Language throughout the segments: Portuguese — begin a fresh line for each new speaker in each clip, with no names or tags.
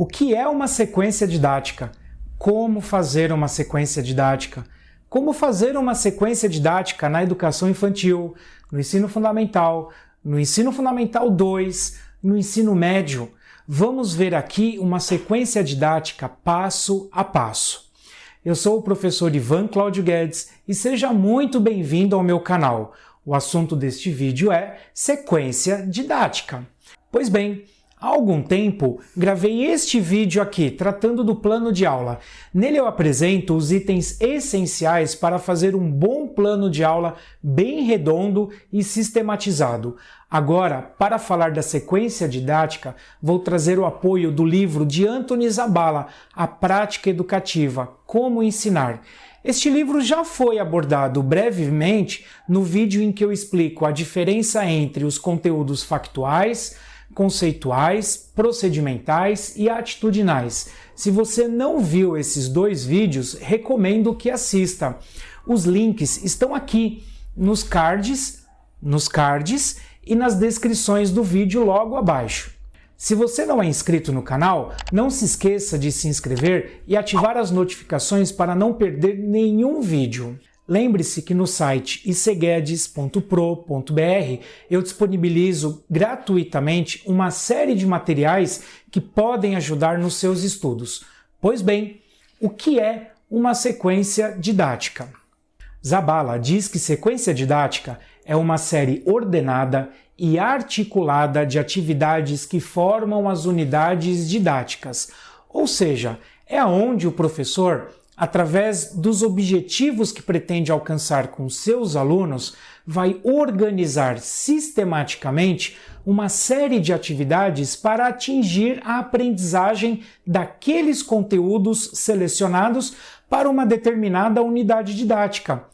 O que é uma sequência didática? Como fazer uma sequência didática? Como fazer uma sequência didática na educação infantil, no ensino fundamental, no ensino fundamental 2, no ensino médio? Vamos ver aqui uma sequência didática passo a passo. Eu sou o professor Ivan Cláudio Guedes e seja muito bem-vindo ao meu canal. O assunto deste vídeo é sequência didática. Pois bem, Há algum tempo, gravei este vídeo aqui tratando do plano de aula. Nele eu apresento os itens essenciais para fazer um bom plano de aula bem redondo e sistematizado. Agora, para falar da sequência didática, vou trazer o apoio do livro de Anthony Zabala, A Prática Educativa, Como Ensinar. Este livro já foi abordado brevemente no vídeo em que eu explico a diferença entre os conteúdos factuais, conceituais, procedimentais e atitudinais. Se você não viu esses dois vídeos, recomendo que assista. Os links estão aqui nos cards, nos cards e nas descrições do vídeo logo abaixo. Se você não é inscrito no canal, não se esqueça de se inscrever e ativar as notificações para não perder nenhum vídeo. Lembre-se que no site iceguedes.pro.br eu disponibilizo gratuitamente uma série de materiais que podem ajudar nos seus estudos. Pois bem, o que é uma sequência didática? Zabala diz que sequência didática é uma série ordenada e articulada de atividades que formam as unidades didáticas, ou seja, é onde o professor através dos objetivos que pretende alcançar com seus alunos, vai organizar sistematicamente uma série de atividades para atingir a aprendizagem daqueles conteúdos selecionados para uma determinada unidade didática,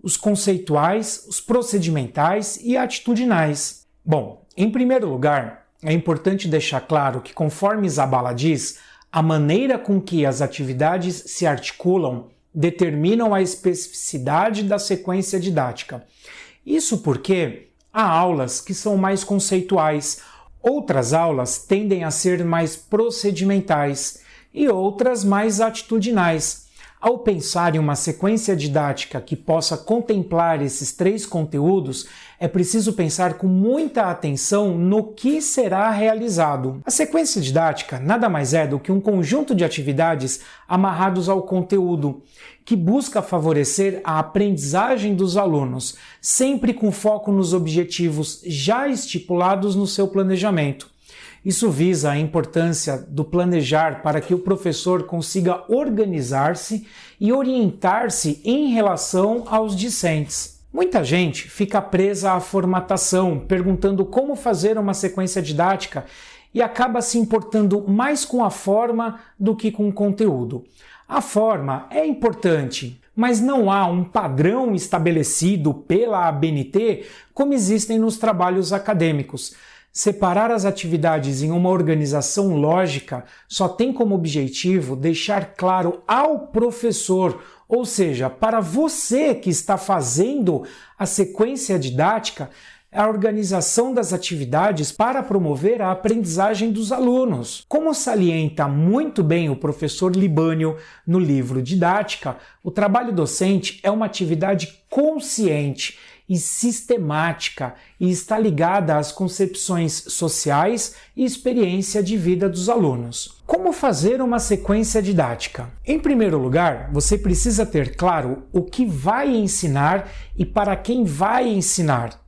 os conceituais, os procedimentais e atitudinais. Bom, em primeiro lugar, é importante deixar claro que, conforme Zabala diz, a maneira com que as atividades se articulam determinam a especificidade da sequência didática. Isso porque há aulas que são mais conceituais, outras aulas tendem a ser mais procedimentais e outras mais atitudinais. Ao pensar em uma sequência didática que possa contemplar esses três conteúdos, é preciso pensar com muita atenção no que será realizado. A sequência didática nada mais é do que um conjunto de atividades amarrados ao conteúdo, que busca favorecer a aprendizagem dos alunos, sempre com foco nos objetivos já estipulados no seu planejamento. Isso visa a importância do planejar para que o professor consiga organizar-se e orientar-se em relação aos discentes. Muita gente fica presa à formatação, perguntando como fazer uma sequência didática e acaba se importando mais com a forma do que com o conteúdo. A forma é importante, mas não há um padrão estabelecido pela ABNT como existem nos trabalhos acadêmicos. Separar as atividades em uma organização lógica só tem como objetivo deixar claro ao professor, ou seja, para você que está fazendo a sequência didática, a organização das atividades para promover a aprendizagem dos alunos. Como salienta muito bem o professor Libânio no livro Didática, o trabalho docente é uma atividade consciente e sistemática e está ligada às concepções sociais e experiência de vida dos alunos. Como fazer uma sequência didática? Em primeiro lugar, você precisa ter claro o que vai ensinar e para quem vai ensinar.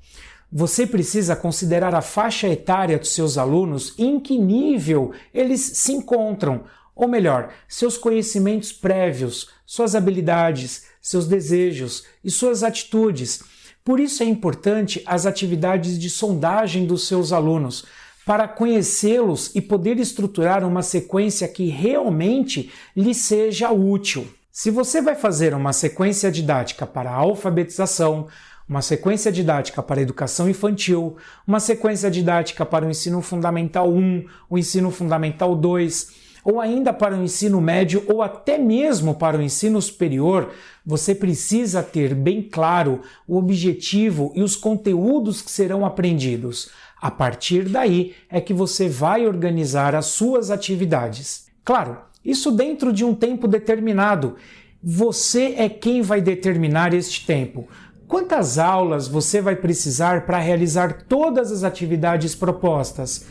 Você precisa considerar a faixa etária dos seus alunos e em que nível eles se encontram, ou melhor, seus conhecimentos prévios, suas habilidades, seus desejos e suas atitudes por isso é importante as atividades de sondagem dos seus alunos, para conhecê-los e poder estruturar uma sequência que realmente lhe seja útil. Se você vai fazer uma sequência didática para alfabetização, uma sequência didática para a educação infantil, uma sequência didática para o ensino fundamental 1, o ensino fundamental 2, ou ainda para o ensino médio ou até mesmo para o ensino superior, você precisa ter bem claro o objetivo e os conteúdos que serão aprendidos. A partir daí é que você vai organizar as suas atividades. Claro, isso dentro de um tempo determinado. Você é quem vai determinar este tempo. Quantas aulas você vai precisar para realizar todas as atividades propostas?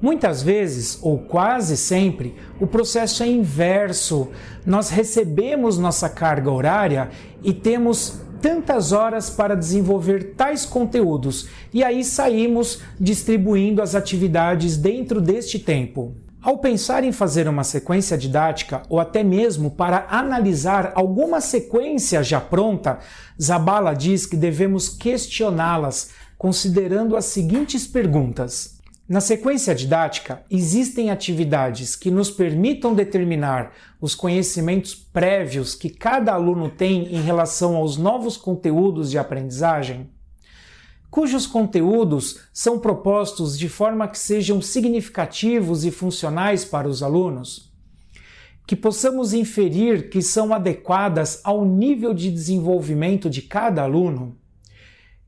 Muitas vezes, ou quase sempre, o processo é inverso. Nós recebemos nossa carga horária e temos tantas horas para desenvolver tais conteúdos, e aí saímos distribuindo as atividades dentro deste tempo. Ao pensar em fazer uma sequência didática ou até mesmo para analisar alguma sequência já pronta, Zabala diz que devemos questioná-las considerando as seguintes perguntas: na sequência didática, existem atividades que nos permitam determinar os conhecimentos prévios que cada aluno tem em relação aos novos conteúdos de aprendizagem, cujos conteúdos são propostos de forma que sejam significativos e funcionais para os alunos, que possamos inferir que são adequadas ao nível de desenvolvimento de cada aluno,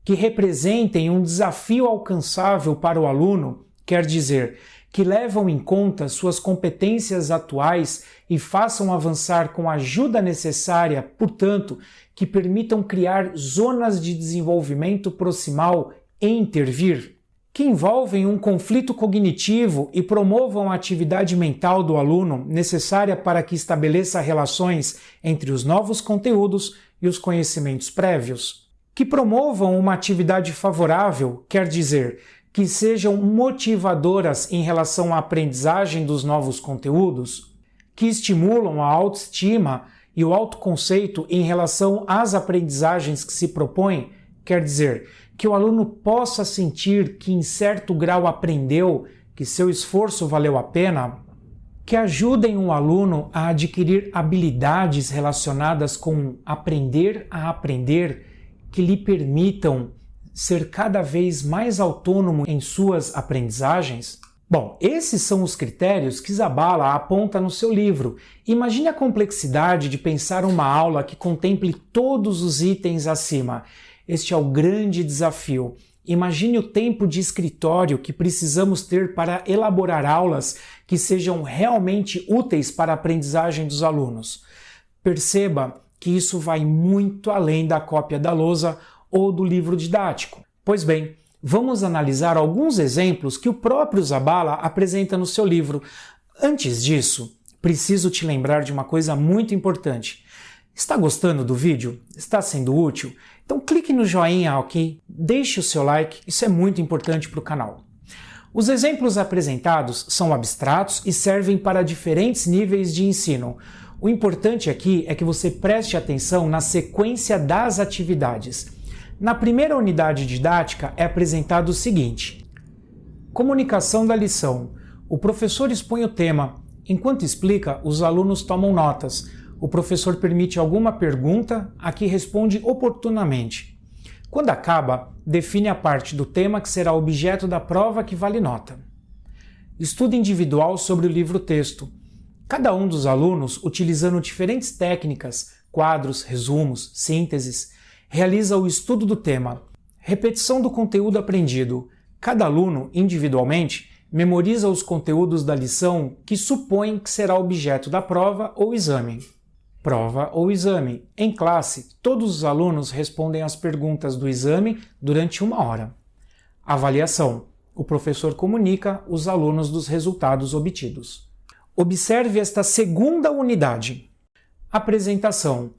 que representem um desafio alcançável para o aluno quer dizer que levam em conta suas competências atuais e façam avançar com a ajuda necessária, portanto, que permitam criar zonas de desenvolvimento proximal e intervir, que envolvem um conflito cognitivo e promovam a atividade mental do aluno necessária para que estabeleça relações entre os novos conteúdos e os conhecimentos prévios, que promovam uma atividade favorável, quer dizer, que sejam motivadoras em relação à aprendizagem dos novos conteúdos, que estimulam a autoestima e o autoconceito em relação às aprendizagens que se propõem, quer dizer, que o aluno possa sentir que em certo grau aprendeu, que seu esforço valeu a pena, que ajudem o aluno a adquirir habilidades relacionadas com aprender a aprender, que lhe permitam ser cada vez mais autônomo em suas aprendizagens? Bom, esses são os critérios que Zabala aponta no seu livro. Imagine a complexidade de pensar uma aula que contemple todos os itens acima. Este é o grande desafio. Imagine o tempo de escritório que precisamos ter para elaborar aulas que sejam realmente úteis para a aprendizagem dos alunos. Perceba que isso vai muito além da cópia da lousa ou do livro didático. Pois bem, vamos analisar alguns exemplos que o próprio Zabala apresenta no seu livro. Antes disso, preciso te lembrar de uma coisa muito importante. Está gostando do vídeo? Está sendo útil? Então clique no joinha aqui, deixe o seu like, isso é muito importante para o canal. Os exemplos apresentados são abstratos e servem para diferentes níveis de ensino. O importante aqui é que você preste atenção na sequência das atividades. Na primeira unidade didática é apresentado o seguinte: Comunicação da lição. O professor expõe o tema. Enquanto explica, os alunos tomam notas. O professor permite alguma pergunta, a que responde oportunamente. Quando acaba, define a parte do tema que será objeto da prova que vale nota. Estudo individual sobre o livro-texto. Cada um dos alunos, utilizando diferentes técnicas, quadros, resumos, sínteses, realiza o estudo do tema, repetição do conteúdo aprendido. Cada aluno, individualmente, memoriza os conteúdos da lição que supõe que será objeto da prova ou exame. Prova ou exame. Em classe, todos os alunos respondem às perguntas do exame durante uma hora. Avaliação. O professor comunica os alunos dos resultados obtidos. Observe esta segunda unidade. Apresentação.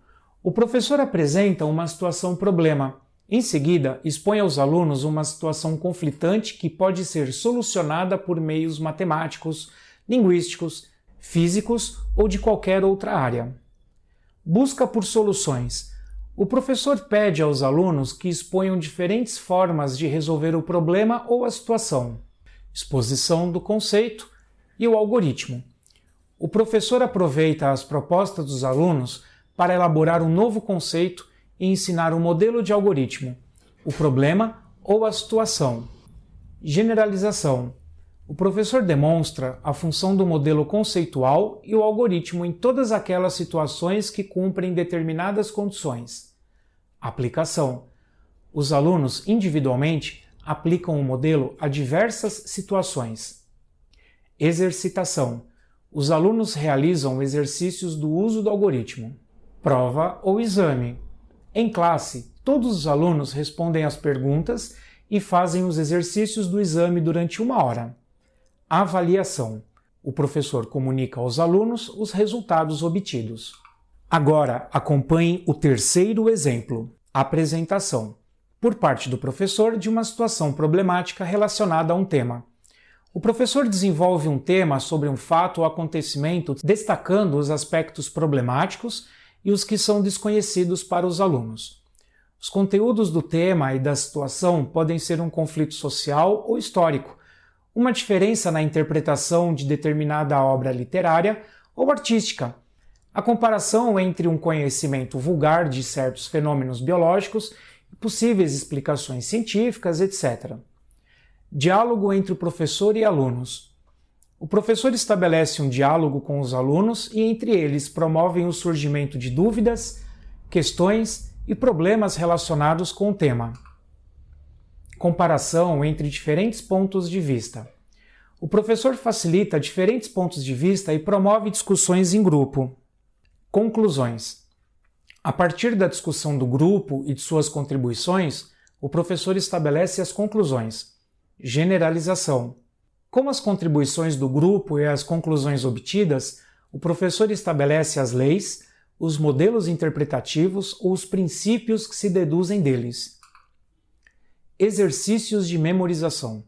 O professor apresenta uma situação problema. Em seguida, expõe aos alunos uma situação conflitante que pode ser solucionada por meios matemáticos, linguísticos, físicos ou de qualquer outra área. Busca por soluções. O professor pede aos alunos que exponham diferentes formas de resolver o problema ou a situação. Exposição do conceito e o algoritmo. O professor aproveita as propostas dos alunos para elaborar um novo conceito e ensinar um modelo de algoritmo, o problema ou a situação. Generalização. O professor demonstra a função do modelo conceitual e o algoritmo em todas aquelas situações que cumprem determinadas condições. Aplicação. Os alunos, individualmente, aplicam o modelo a diversas situações. Exercitação. Os alunos realizam exercícios do uso do algoritmo. Prova ou exame. Em classe, todos os alunos respondem às perguntas e fazem os exercícios do exame durante uma hora. Avaliação. O professor comunica aos alunos os resultados obtidos. Agora, acompanhe o terceiro exemplo. Apresentação. Por parte do professor de uma situação problemática relacionada a um tema. O professor desenvolve um tema sobre um fato ou acontecimento, destacando os aspectos problemáticos e os que são desconhecidos para os alunos. Os conteúdos do tema e da situação podem ser um conflito social ou histórico, uma diferença na interpretação de determinada obra literária ou artística, a comparação entre um conhecimento vulgar de certos fenômenos biológicos e possíveis explicações científicas, etc. Diálogo entre o professor e alunos. O professor estabelece um diálogo com os alunos e, entre eles, promovem o surgimento de dúvidas, questões e problemas relacionados com o tema. Comparação entre diferentes pontos de vista. O professor facilita diferentes pontos de vista e promove discussões em grupo. Conclusões. A partir da discussão do grupo e de suas contribuições, o professor estabelece as conclusões. Generalização. Com as contribuições do grupo e as conclusões obtidas, o professor estabelece as leis, os modelos interpretativos ou os princípios que se deduzem deles. Exercícios de memorização.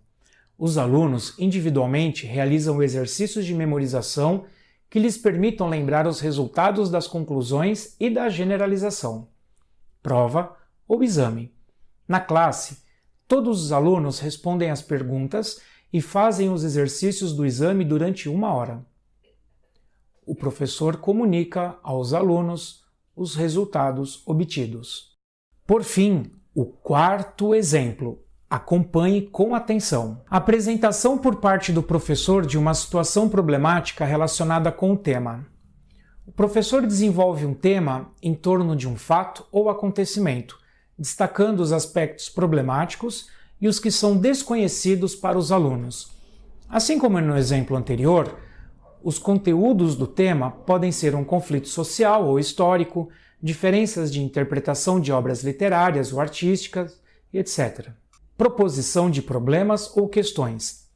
Os alunos individualmente realizam exercícios de memorização que lhes permitam lembrar os resultados das conclusões e da generalização. Prova ou exame. Na classe, todos os alunos respondem às perguntas e fazem os exercícios do exame durante uma hora o professor comunica aos alunos os resultados obtidos. Por fim, o quarto exemplo. Acompanhe com atenção. Apresentação por parte do professor de uma situação problemática relacionada com o tema. O professor desenvolve um tema em torno de um fato ou acontecimento, destacando os aspectos problemáticos e os que são desconhecidos para os alunos. Assim como no exemplo anterior, os conteúdos do tema podem ser um conflito social ou histórico, diferenças de interpretação de obras literárias ou artísticas, etc. Proposição de problemas ou questões.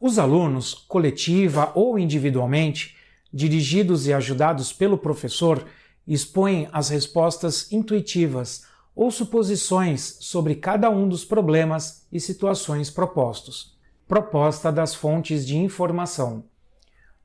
Os alunos, coletiva ou individualmente, dirigidos e ajudados pelo professor, expõem as respostas intuitivas ou suposições sobre cada um dos problemas e situações propostos. Proposta das fontes de informação.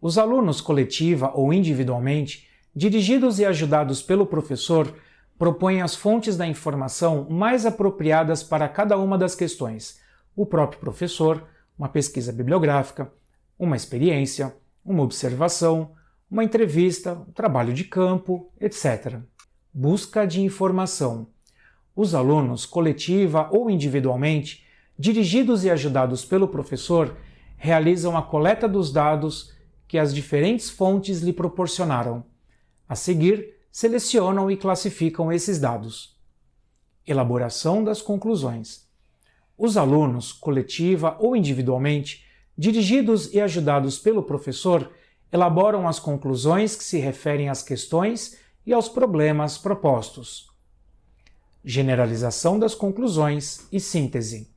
Os alunos, coletiva ou individualmente, dirigidos e ajudados pelo professor, propõem as fontes da informação mais apropriadas para cada uma das questões. O próprio professor, uma pesquisa bibliográfica, uma experiência, uma observação, uma entrevista, um trabalho de campo, etc. Busca de informação. Os alunos, coletiva ou individualmente, dirigidos e ajudados pelo professor, realizam a coleta dos dados que as diferentes fontes lhe proporcionaram. A seguir, selecionam e classificam esses dados. Elaboração das conclusões. Os alunos, coletiva ou individualmente, dirigidos e ajudados pelo professor, elaboram as conclusões que se referem às questões e aos problemas propostos. Generalização das conclusões e síntese.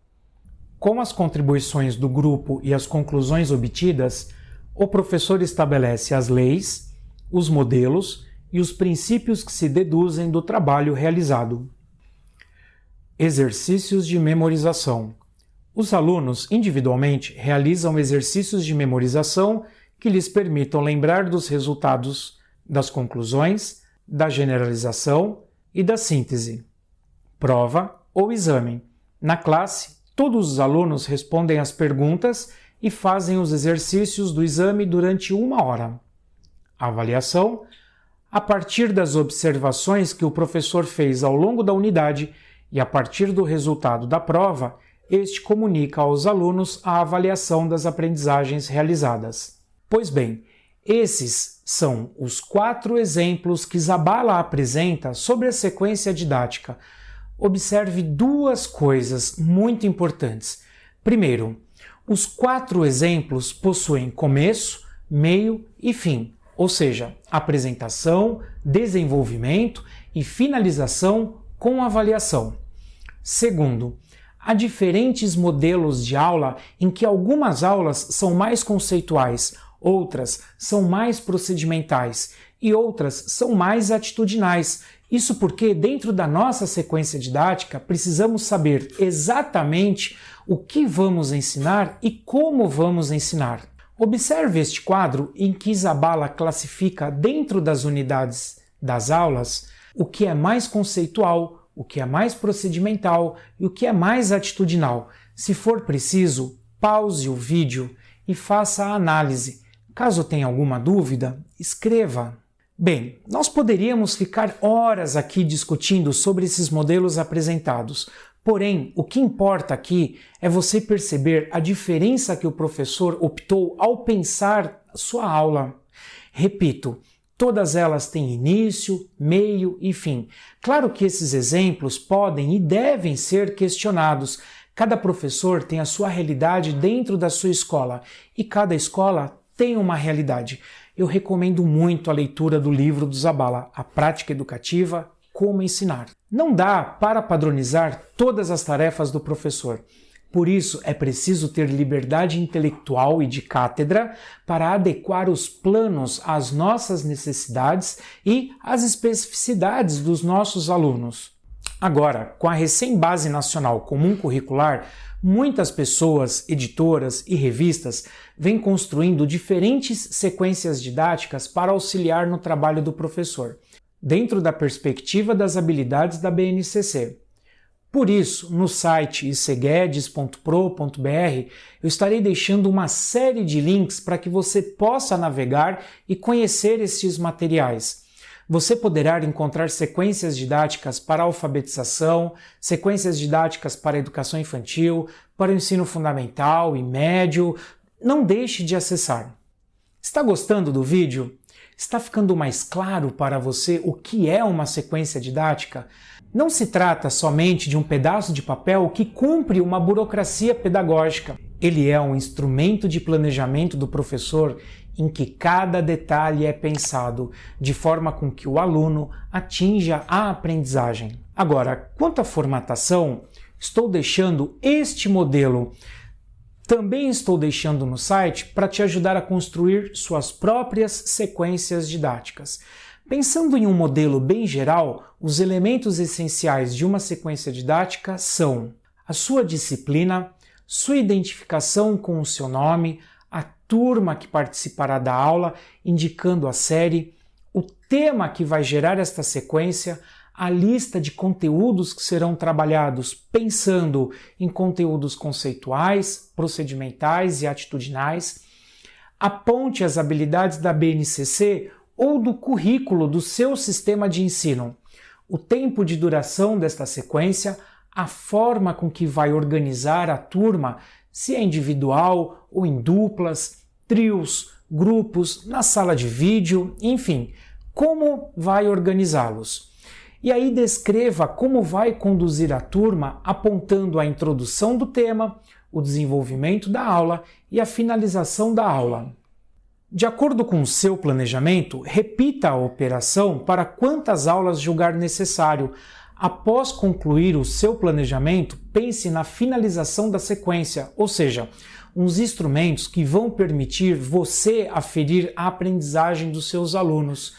Com as contribuições do grupo e as conclusões obtidas, o professor estabelece as leis, os modelos e os princípios que se deduzem do trabalho realizado. Exercícios de memorização. Os alunos, individualmente, realizam exercícios de memorização que lhes permitam lembrar dos resultados das conclusões, da generalização e da síntese. Prova ou exame. Na classe, todos os alunos respondem às perguntas e fazem os exercícios do exame durante uma hora. Avaliação, a partir das observações que o professor fez ao longo da unidade e a partir do resultado da prova, este comunica aos alunos a avaliação das aprendizagens realizadas. Pois bem, esses são os quatro exemplos que Zabala apresenta sobre a sequência didática, observe duas coisas muito importantes. Primeiro, os quatro exemplos possuem começo, meio e fim, ou seja, apresentação, desenvolvimento e finalização com avaliação. Segundo, há diferentes modelos de aula em que algumas aulas são mais conceituais, outras são mais procedimentais e outras são mais atitudinais. Isso porque, dentro da nossa sequência didática, precisamos saber exatamente o que vamos ensinar e como vamos ensinar. Observe este quadro em que Isabala classifica dentro das unidades das aulas o que é mais conceitual, o que é mais procedimental e o que é mais atitudinal. Se for preciso, pause o vídeo e faça a análise. Caso tenha alguma dúvida, escreva. Bem, nós poderíamos ficar horas aqui discutindo sobre esses modelos apresentados, Porém, o que importa aqui é você perceber a diferença que o professor optou ao pensar sua aula. Repito, todas elas têm início, meio e fim. Claro que esses exemplos podem e devem ser questionados. Cada professor tem a sua realidade dentro da sua escola e cada escola tem uma realidade. Eu recomendo muito a leitura do livro do Zabala, A Prática Educativa como ensinar. Não dá para padronizar todas as tarefas do professor. Por isso, é preciso ter liberdade intelectual e de cátedra para adequar os planos às nossas necessidades e às especificidades dos nossos alunos. Agora, com a recém-base nacional comum curricular, muitas pessoas, editoras e revistas vêm construindo diferentes sequências didáticas para auxiliar no trabalho do professor dentro da perspectiva das habilidades da BNCC. Por isso, no site iceguedes.pro.br eu estarei deixando uma série de links para que você possa navegar e conhecer estes materiais. Você poderá encontrar sequências didáticas para alfabetização, sequências didáticas para educação infantil, para o ensino fundamental e médio. Não deixe de acessar. Está gostando do vídeo? Está ficando mais claro para você o que é uma sequência didática? Não se trata somente de um pedaço de papel que cumpre uma burocracia pedagógica. Ele é um instrumento de planejamento do professor em que cada detalhe é pensado de forma com que o aluno atinja a aprendizagem. Agora, quanto à formatação, estou deixando este modelo também estou deixando no site para te ajudar a construir suas próprias sequências didáticas. Pensando em um modelo bem geral, os elementos essenciais de uma sequência didática são a sua disciplina, sua identificação com o seu nome, turma que participará da aula, indicando a série, o tema que vai gerar esta sequência, a lista de conteúdos que serão trabalhados pensando em conteúdos conceituais, procedimentais e atitudinais, aponte as habilidades da BNCC ou do currículo do seu sistema de ensino, o tempo de duração desta sequência, a forma com que vai organizar a turma, se é individual ou em duplas, trios, grupos, na sala de vídeo, enfim, como vai organizá-los. E aí descreva como vai conduzir a turma apontando a introdução do tema, o desenvolvimento da aula e a finalização da aula. De acordo com o seu planejamento, repita a operação para quantas aulas julgar necessário. Após concluir o seu planejamento, pense na finalização da sequência, ou seja, uns instrumentos que vão permitir você aferir a aprendizagem dos seus alunos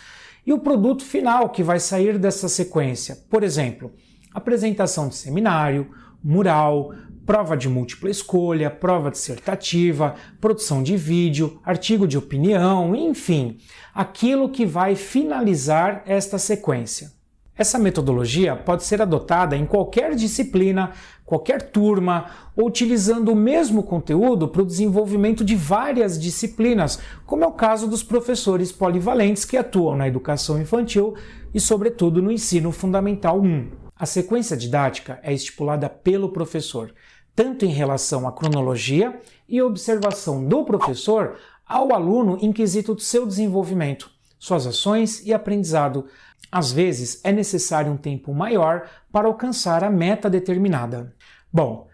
e o produto final que vai sair dessa sequência. Por exemplo, apresentação de seminário, mural, prova de múltipla escolha, prova dissertativa, produção de vídeo, artigo de opinião, enfim, aquilo que vai finalizar esta sequência. Essa metodologia pode ser adotada em qualquer disciplina, qualquer turma, ou utilizando o mesmo conteúdo para o desenvolvimento de várias disciplinas, como é o caso dos professores polivalentes que atuam na educação infantil e, sobretudo, no ensino fundamental 1. A sequência didática é estipulada pelo professor, tanto em relação à cronologia e observação do professor ao aluno em quesito do seu desenvolvimento suas ações e aprendizado. Às vezes é necessário um tempo maior para alcançar a meta determinada. Bom,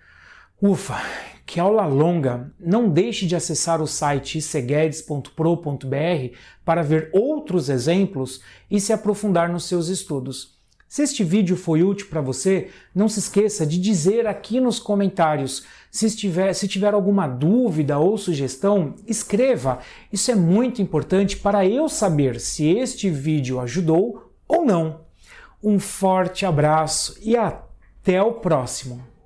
ufa, que aula longa! Não deixe de acessar o site iceguedes.pro.br para ver outros exemplos e se aprofundar nos seus estudos. Se este vídeo foi útil para você, não se esqueça de dizer aqui nos comentários. Se, estiver, se tiver alguma dúvida ou sugestão, escreva. Isso é muito importante para eu saber se este vídeo ajudou ou não. Um forte abraço e até o próximo!